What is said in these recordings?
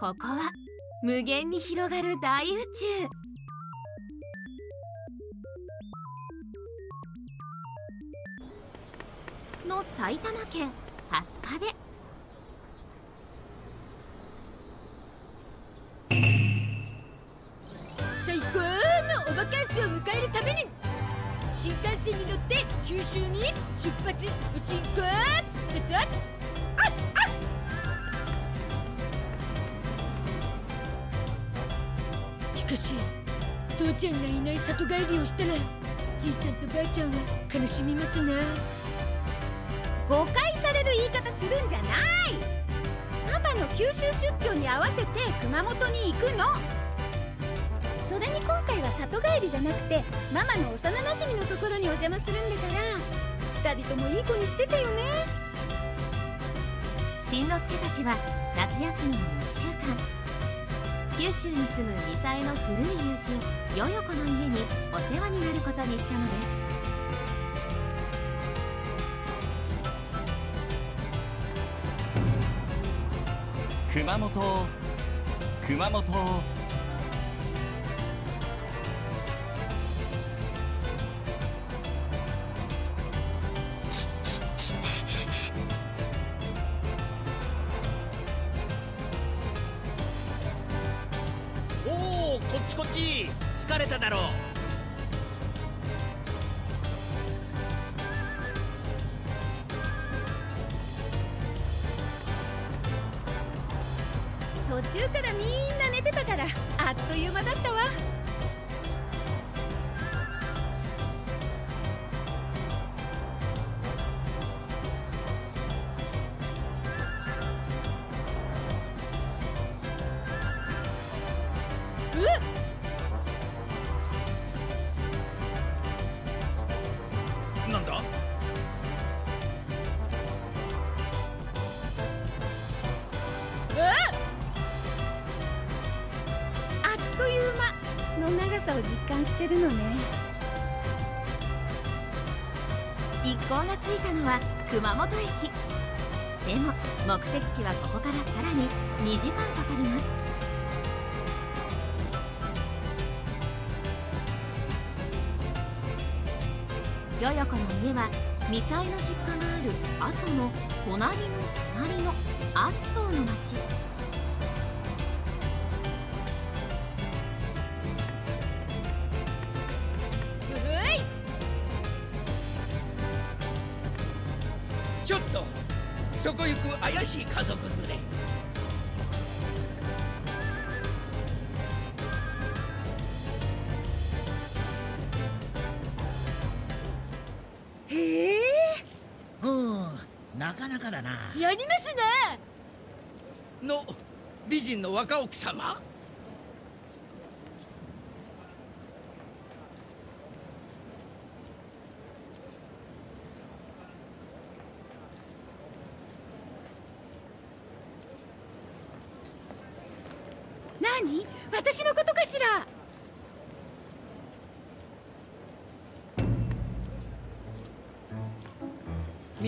ここは無限に広がる大宇宙。の埼玉県春日部。最高のおバカンスを迎えるために新幹線に乗って九州に出発。お進行。だぞちゃんがいない里帰りをしたらじいちゃんとばあちゃんは悲しみますな。誤解される言い方するんじゃない。パパの九州出張に合わせて熊本に行くの。それに今回は里帰りじゃなくてママの幼なじみのところにお邪魔するんだから2人ともいい子にしててよね。しんのすけたちは夏休みの1週間九州に住むミサエの古い友人ヨヨコの家にお世話になることにしたのです。熊本熊本。疲れただろう。熊本駅。でも目的地はここからさらに2時間かかります。よよこの家はミサイの実家がある阿蘇の隣の隣の阿蘇の町。の美人の若奥様？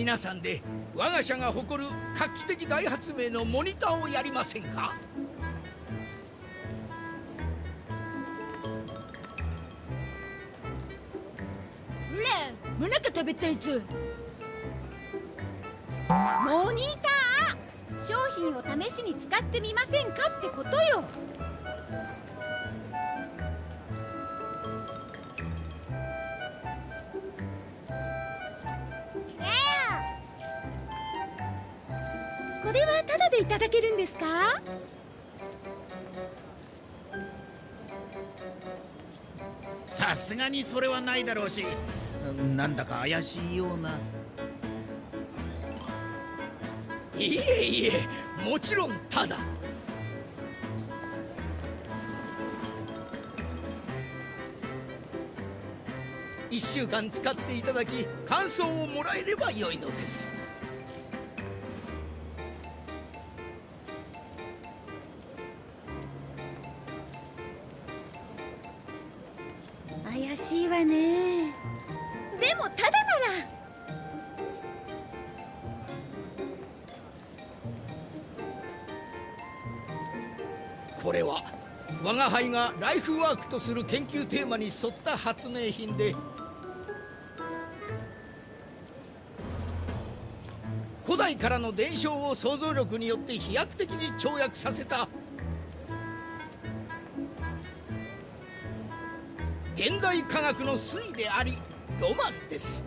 皆さんで我が社が誇る画期的大発明のモニターをやりませんか？ほらもなか食べたいぞモニター？商品を試しに使ってみませんかってことよ。がにそれはないだろうしなんだか怪しいような。いえいえもちろんただ。1週間使っていただき感想をもらえればよいのです。我が輩がライフワークとする研究テーマに沿った発明品で古代からの伝承を想像力によって飛躍的に跳躍させた現代科学の粋でありロマンです。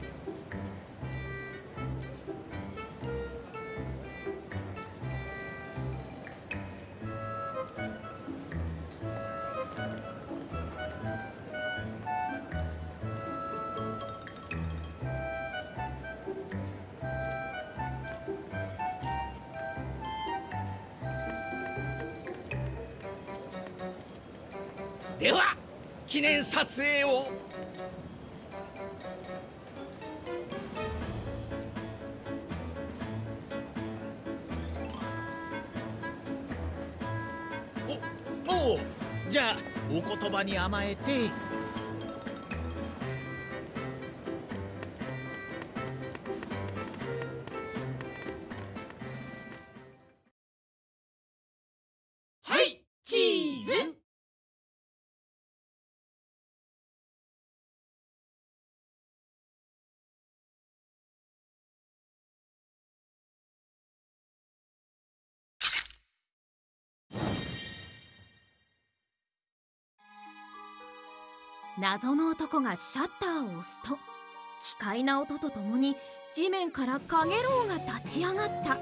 謎の男がシャッターを押すと奇怪な音とともに地面からカゲロウが立ち上がった。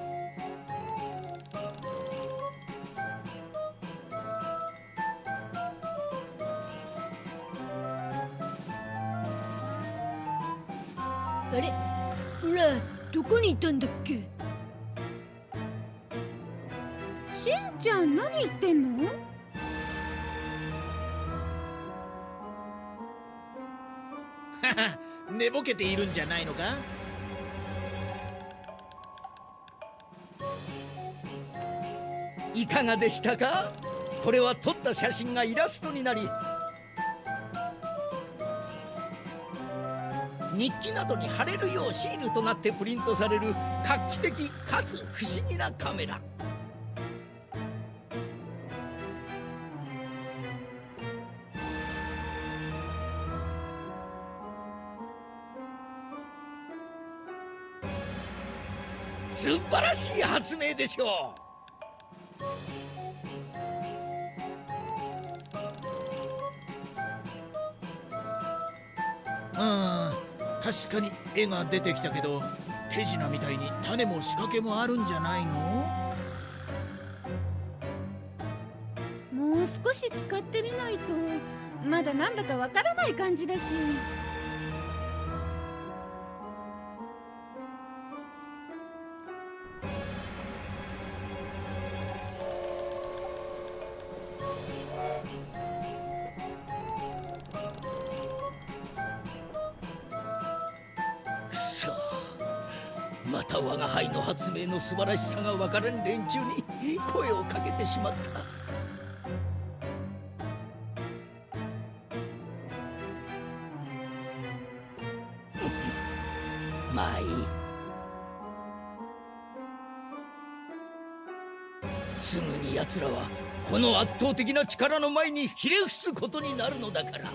あれ？ほらどこにいたんだっけ？しんちゃん何言ってんの？寝ぼけているんじゃないのか？いかがでしたか？これは撮った写真がイラストになり日記などに貼れるようシールとなってプリントされる画期的かつ不思議なカメラ。発明でしょう。うん確かに絵が出てきたけど手品みたいに種も仕掛けもあるんじゃないの？もう少し使ってみないとまだなんだかわからない感じだし素晴らしさが分からん連中に声をかけてしまった。まあいいすぐに奴らはこの圧倒的な力の前にひれ伏すことになるのだから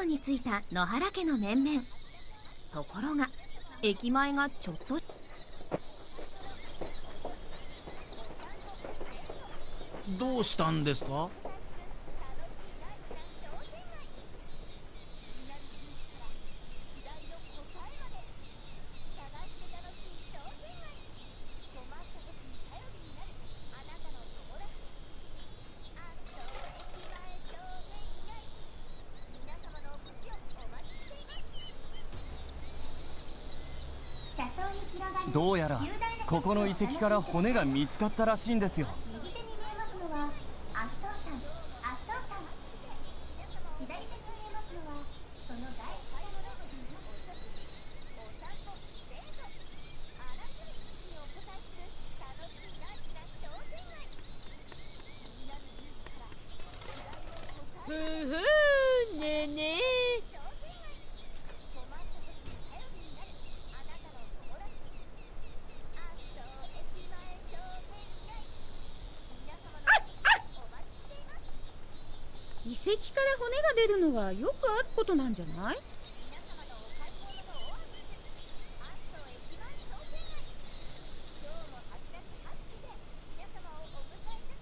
道に着いた野原家の面々。ところが駅前がちょっと。どうしたんですか？この遺跡から骨が見つかったらしいんですよ右手に見えますのはアットー山アットー山左手に見えますのはその第一山のふんふんねえねえ遺跡から骨が出るのはよくあることなんじゃない？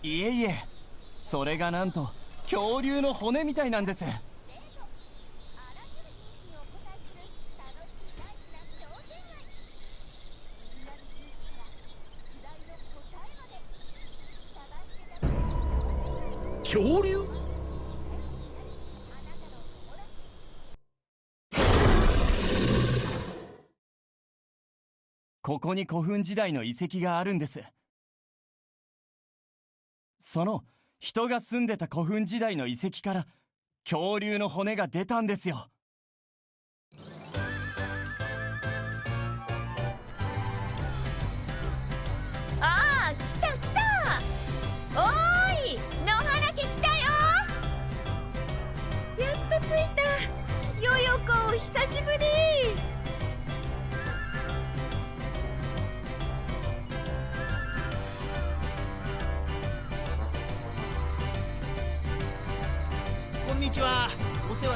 いえいえそれがなんと恐竜の骨みたいなんです。恐竜？ここに古墳時代の遺跡があるんです。その人が住んでた古墳時代の遺跡から恐竜の骨が出たんですよ。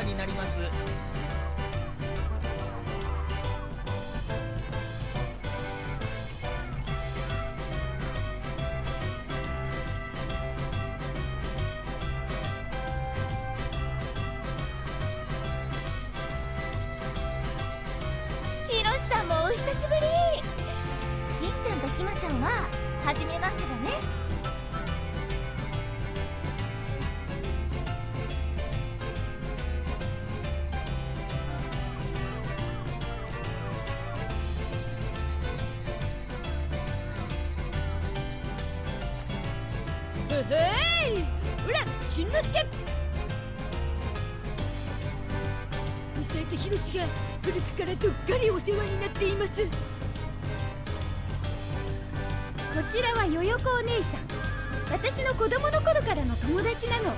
お世話になります。ひろしさんもお久しぶり。しんちゃんとひまちゃんは初めましてだね。こちらはよよこお姉さん。私の子供の頃からの友達なの。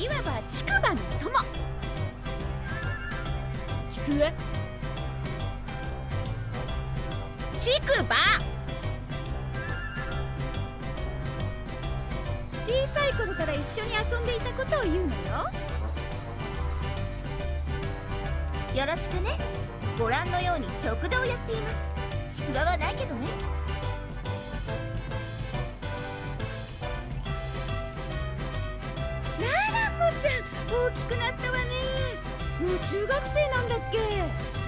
いわば竹馬の友。ちく？わ竹馬小さい頃から一緒に遊んでいたことを言うのよ。よろしくね。ご覧のように食堂をやっています。ちくわはないけどね。ななこちゃん大きくなったわね。もう中学生なんだっけ。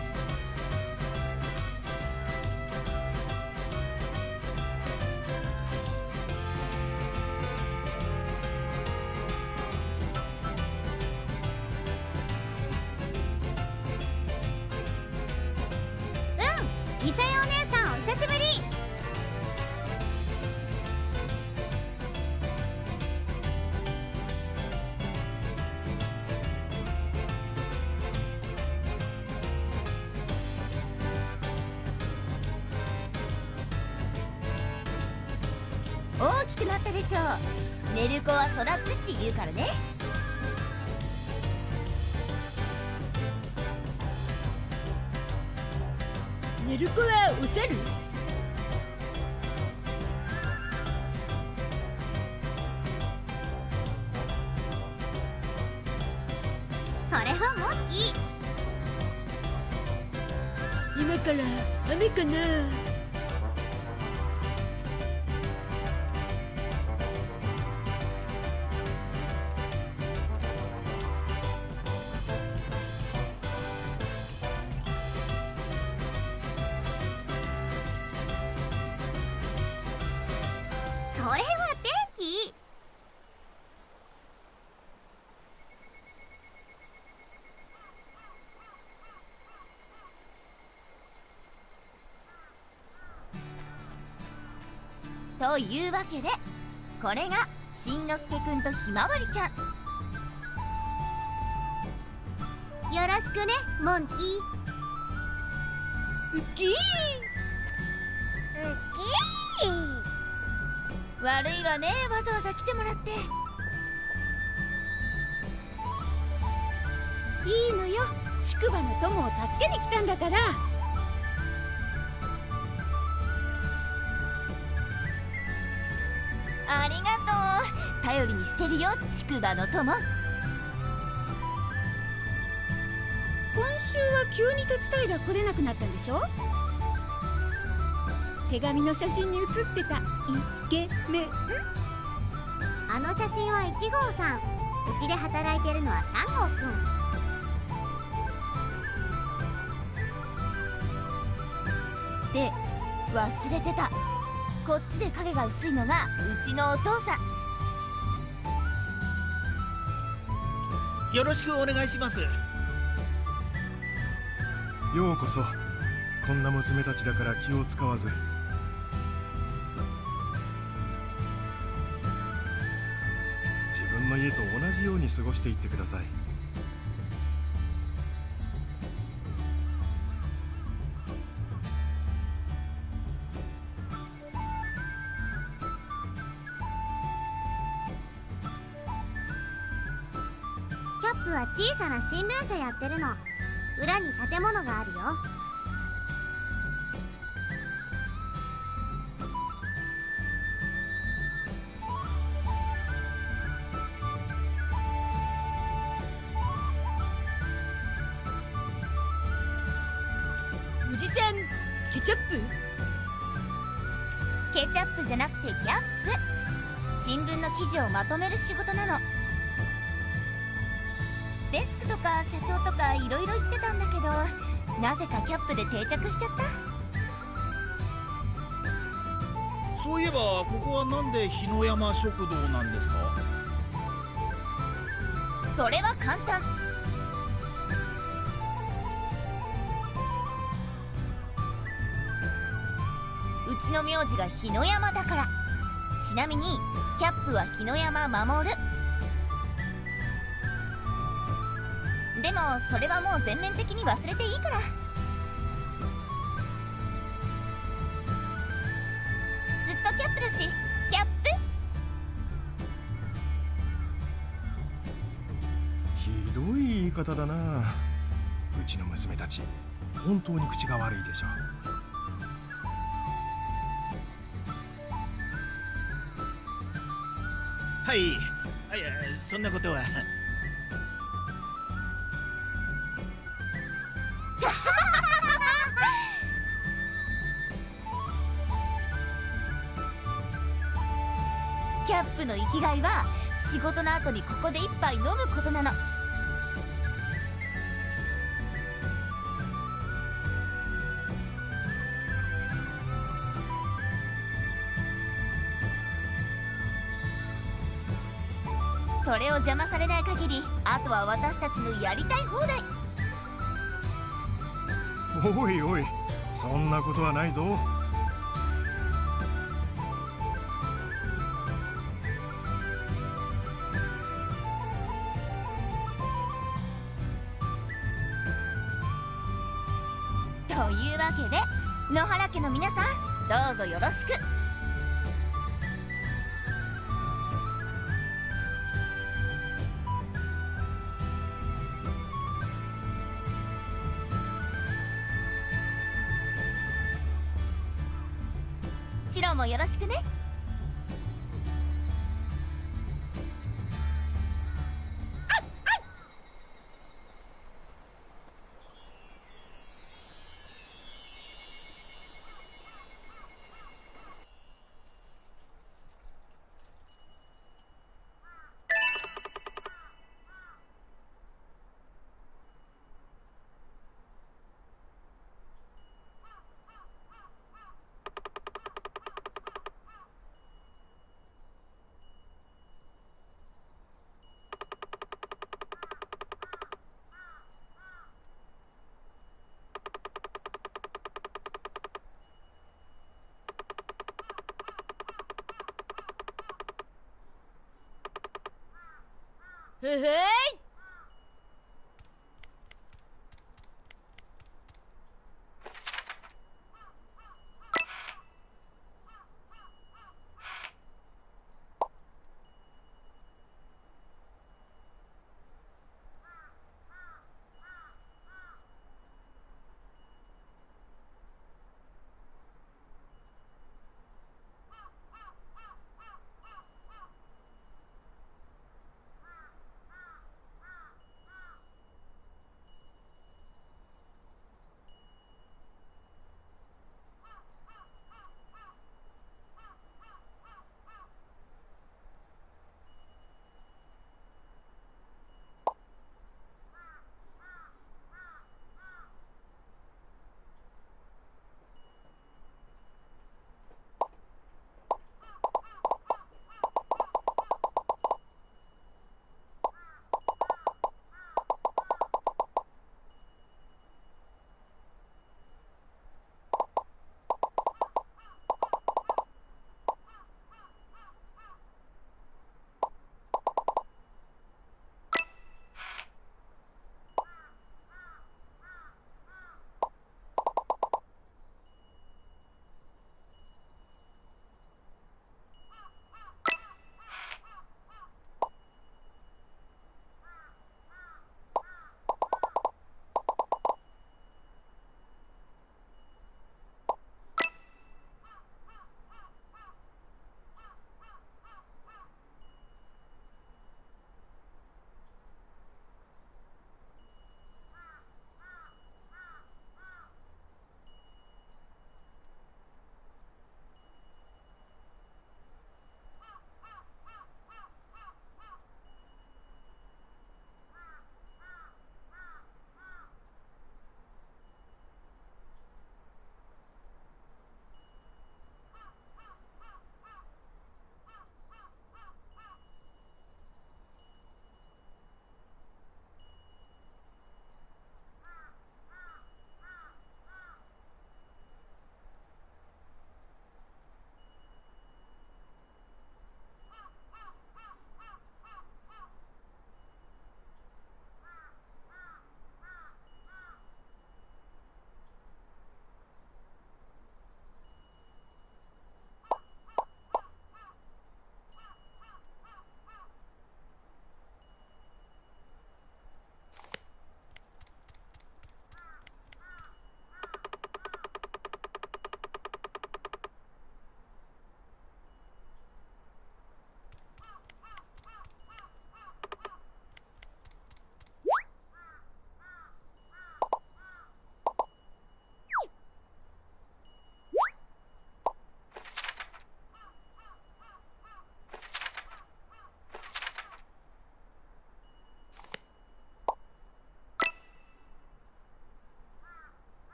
というわけでこれがしんのすけくんとひまわりちゃん。よろしくねモンキー。ウッキー。悪いわねわざわざ来てもらって。いいのよ。宿場の友を助けに来たんだから頼りにしてるよ宿場の友。今週は急に手伝いが来れなくなったんでしょ？手紙の写真に写ってたイケメン。あの写真は1号さん。うちで働いてるのは3号くん。で忘れてた。こっちで影が薄いのがうちのお父さんよろしくお願いします。ようこそ。こんな娘たちだから気を使わず。自分の家と同じように過ごしていってください。社やってるの。裏に建物があるよ。野山食堂なんですかそれは簡単うちの名字が日野山だからちなみにキャップは日野山守るでもそれはもう全面的に忘れていいからたち本当に口が悪いでしょう。はいいやそんなことは。キャップの生きがいは仕事の後にここで一杯飲むことなの。それを邪魔されない限りあとは私たちのやりたい放題。おいおいそんなことはないぞ。Eita!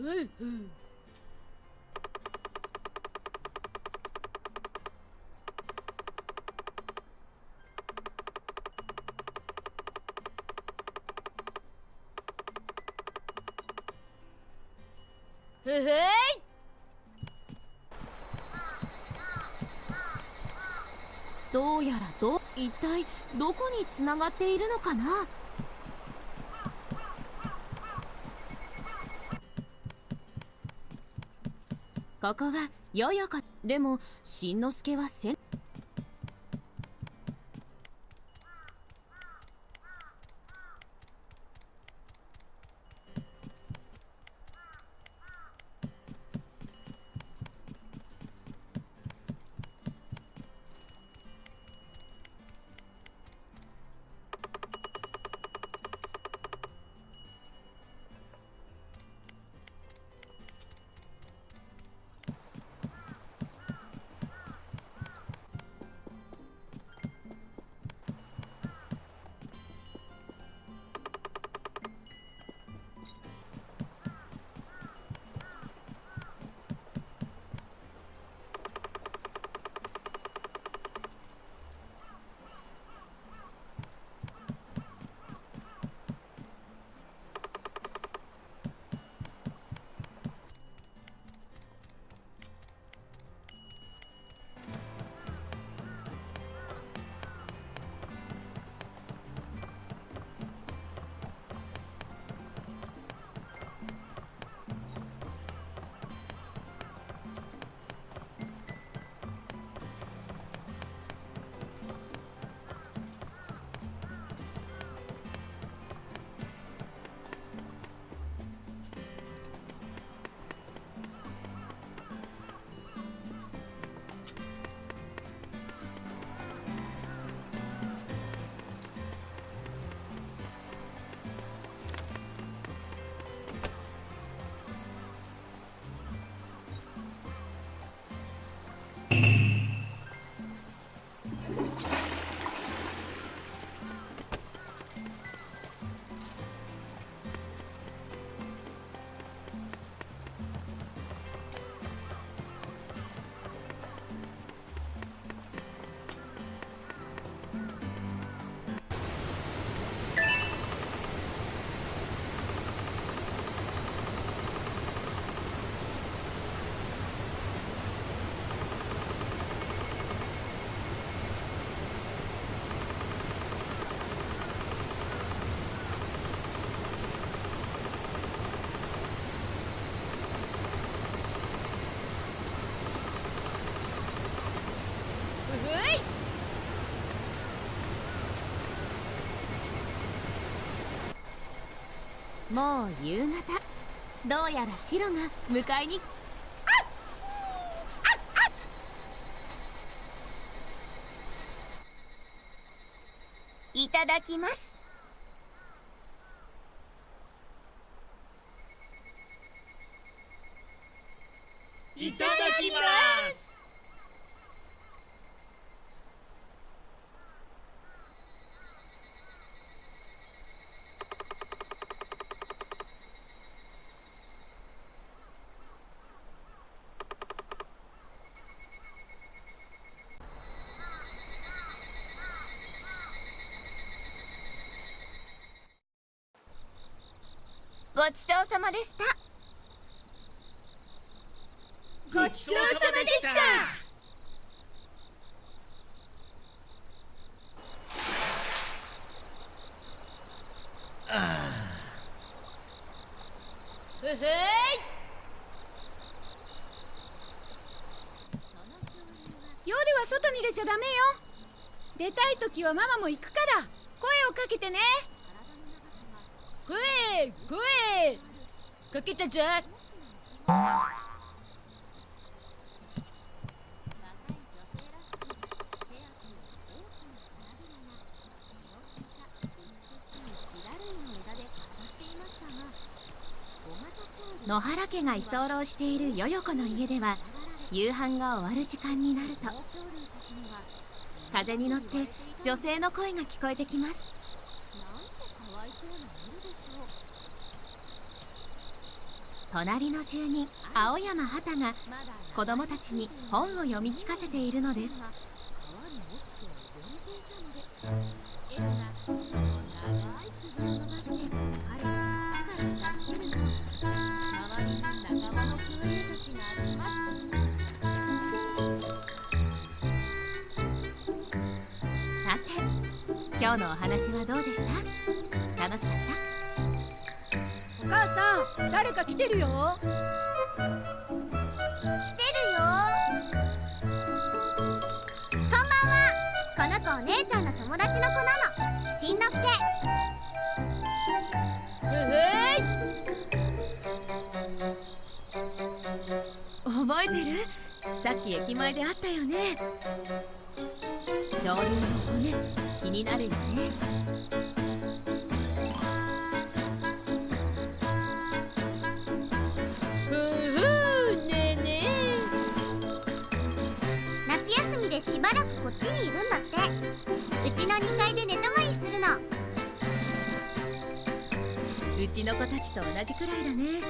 へいはい。はいへへいどうやら一体どこにつながっているのかな？ここはよよこでもしんのすけはせん。もう夕方。どうやらシロが迎えに。いただきますいただきますごちそうさまでした。ごちそうさまでした。い。夜は外に出ちゃダメよ。出たい時はママも行くから声をかけてね声かけたぞ野原家が居候しているよよこの家では夕飯が終わる時間になると風に乗って女性の声が聞こえてきます。隣の住人青山畑が子供たちに本を読み聞かせているのです。さて今日のお話はどうでした？楽しかった？母さん誰か来てるよ。来てるよ。こんばんは。この子お姉ちゃんの友達の子なの。しんのすけ。へい。覚えてる？さっき駅前で会ったよね。恐竜の骨気になるよねちの子たちと同じくらいだね。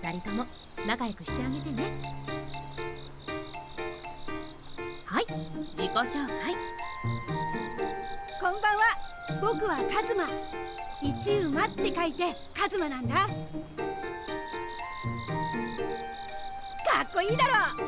二人とも仲良くしてあげてね。はい自己紹介。こんばんは。僕はカズマ。一馬って書いてカズマなんだ。かっこいいだろ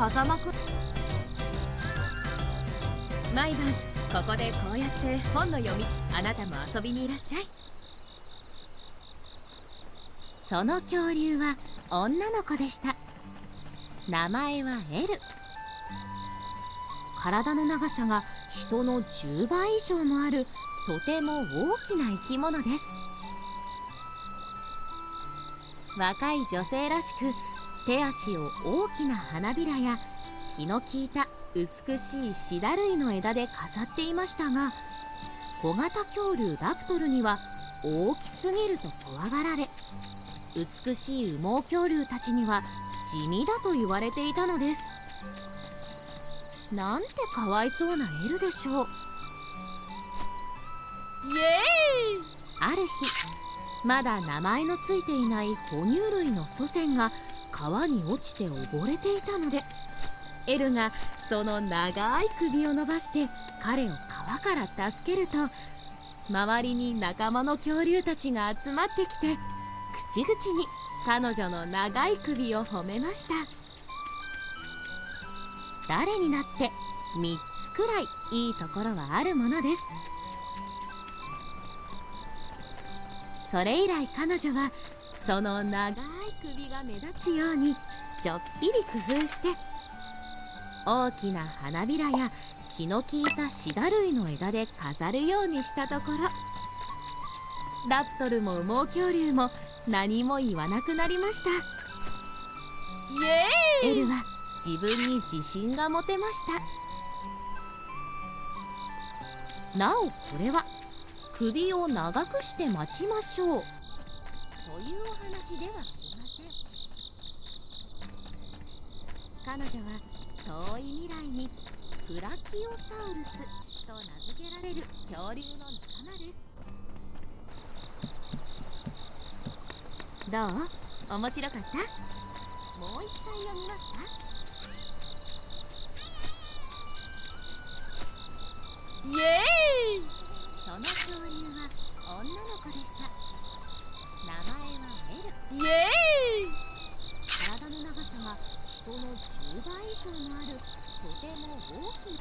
風間くん。毎晩ここでこうやって本の読みあなたも遊びにいらっしゃい。その恐竜は女の子でした。名前はエル。体の長さが人の10倍以上もあるとても大きな生き物です。若い女性らしく手足を大きな花びらや気の利いた美しいシダ類の枝で飾っていましたが小型恐竜ラプトルには大きすぎると怖がられ美しい羽毛恐竜たちには地味だと言われていたのです。なんてかわいそうなエルでしょう。イエーイ！ある日まだ名前のついていない哺乳類の祖先が川に落ちて溺れていたのでエルがその長い首を伸ばして彼を川から助けると周りに仲間の恐竜たちが集まってきて口々に彼女の長い首を褒めました。誰になって3つくらいいいところはあるものです。それ以来彼女はその長い首が目立つようにちょっぴり工夫して大きな花びらや気の利いたシダ類の枝で飾るようにしたところラプトルも羽毛恐竜も何も言わなくなりました。イエーイ！エルは自分に自信が持てました。なおこれは首を長くして待ちましょうというお話ではありません彼女は遠い未来にブラキオサウルスと名付けられる恐竜の仲間です。どう？面白かった。もう一回読みますかイエーイ！その恐竜は女の子でした。名前はエル。イエー体の長さが人の10倍以上ある。とても大きな。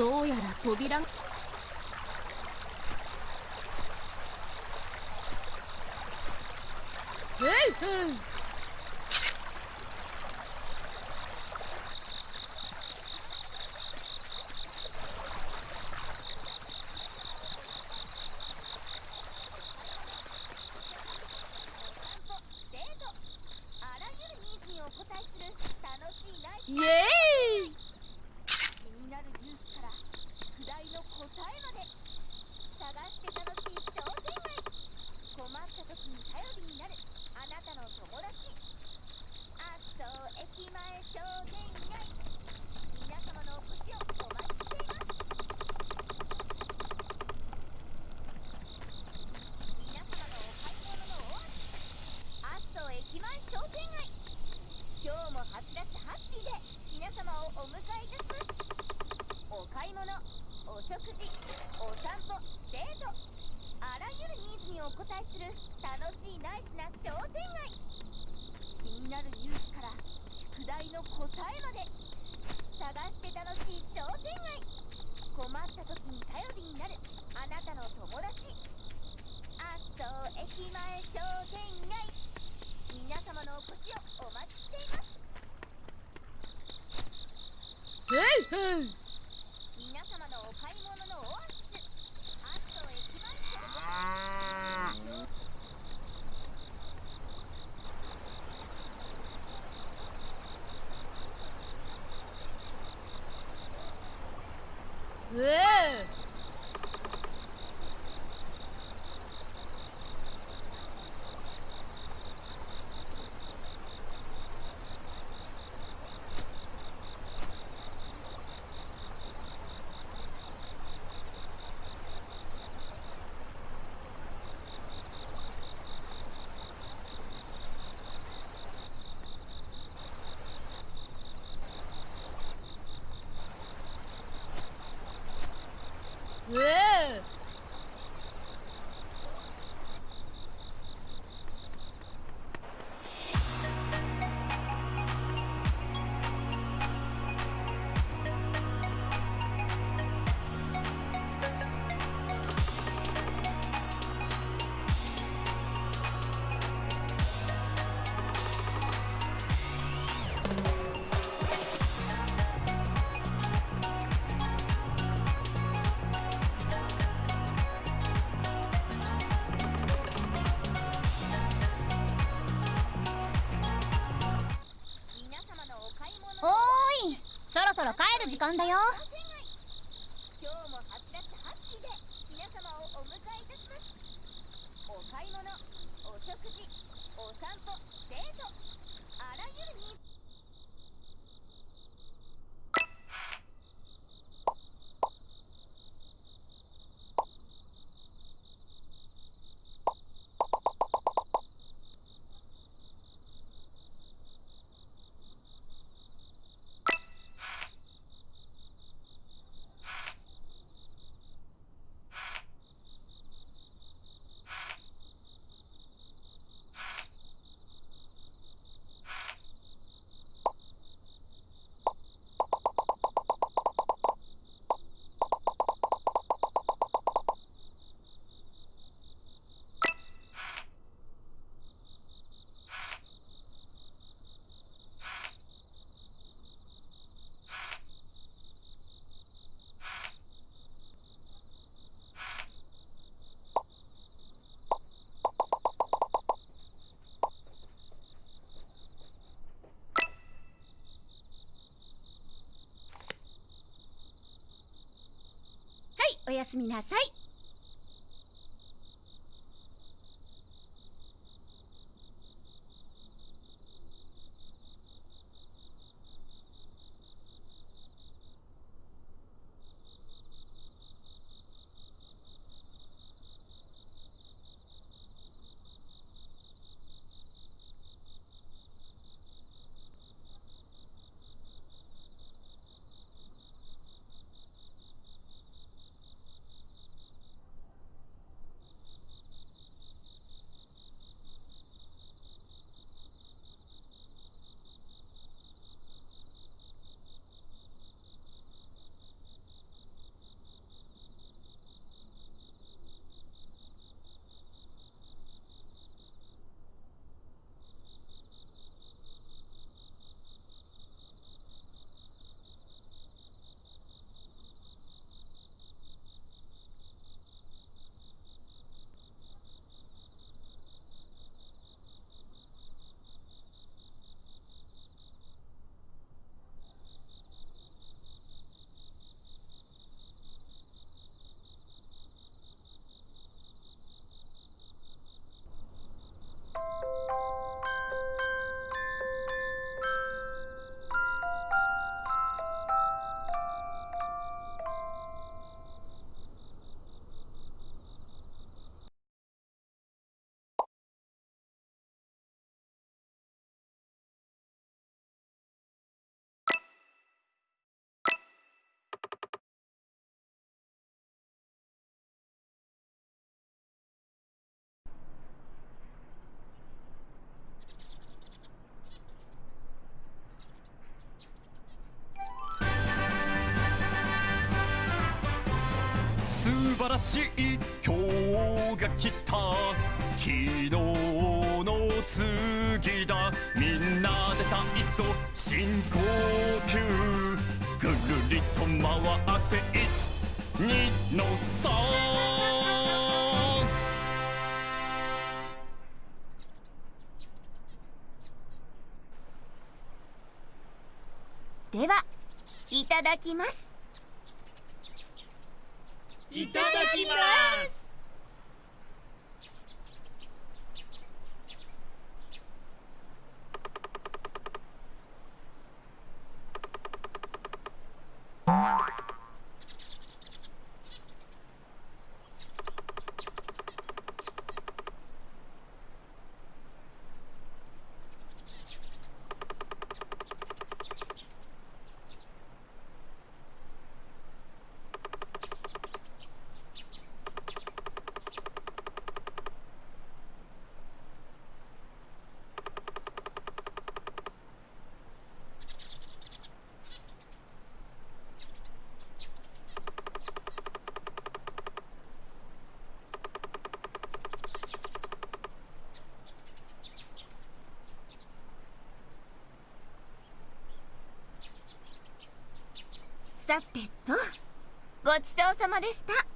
どうやら扉が。ふいふい Hey! る時間だよ今日も初だったハッピーで皆様をお迎えいたしますお買い物お食事お散歩デートあらゆるニーズはいおやすみなさい。しい今日が来た昨日の次だみんなで体操深呼吸ぐるりと回って12の3ではいただきますいただきますさてと。ごちそうさまでした。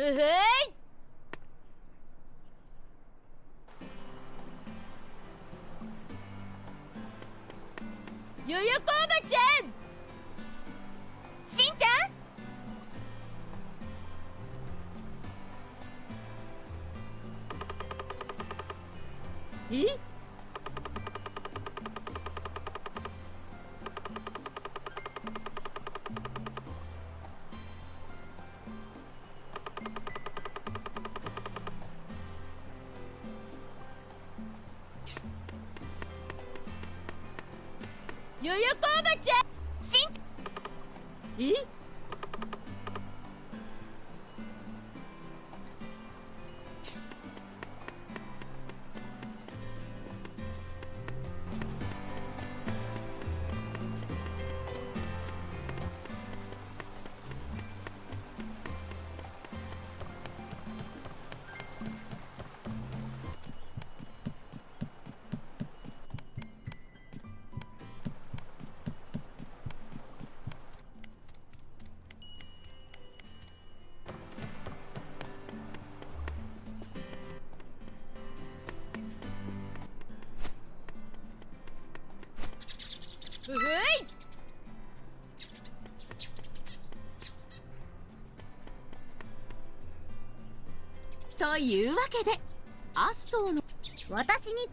へへい。よよこというわけでアッソーの私に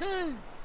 Hmm.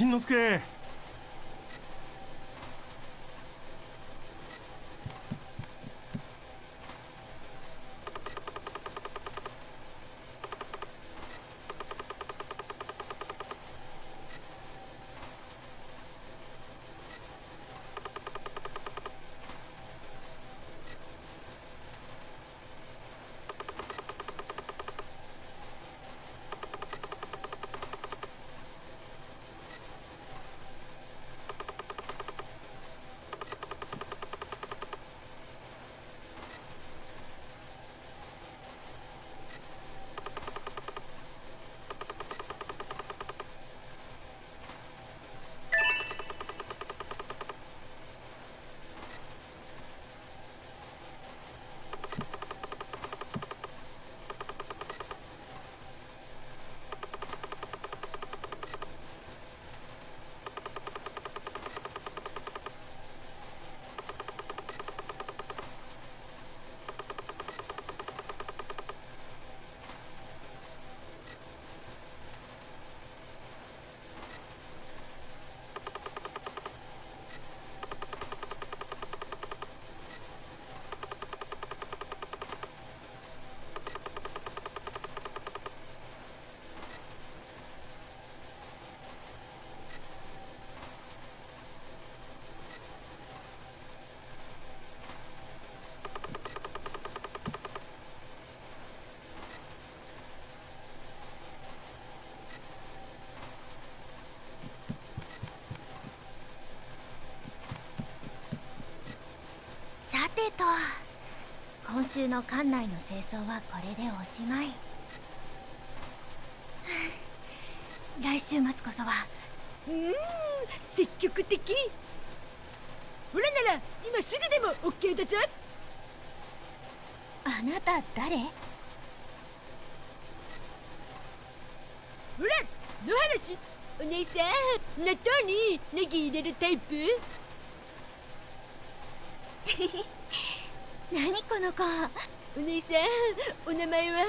しんのすけ。週の館内の清掃はこれでおしまい。来週末こそは。うーん積極的。ほらなら今すぐでも OK だぞ。あなた誰？ほら野原しお姉さん納豆にネギ入れるタイプ？何 この子。お姉さんお名前は？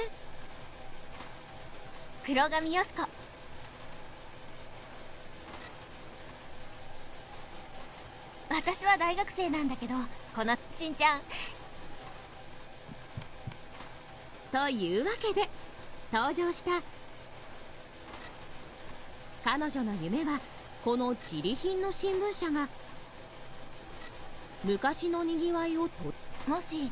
黒髪よしこ。私は大学生なんだけどこのしんちゃん。というわけで登場した彼女の夢はこの自利品の新聞社が昔のにぎわいをともし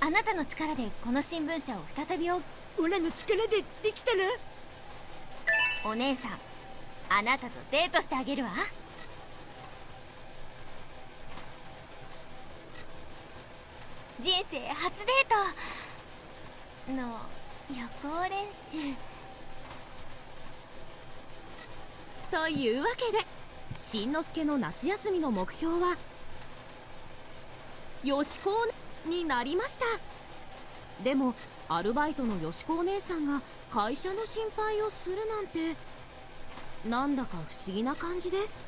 あなたの力でこの新聞社を再びおオラの力でできたらお姉さんあなたとデートしてあげるわ。人生初デート。の予行練習。というわけでしんのすけの夏休みの目標はよしこおになりました。でもアルバイトのよしこお姉さんが会社の心配をするなんてなんだか不思議な感じです。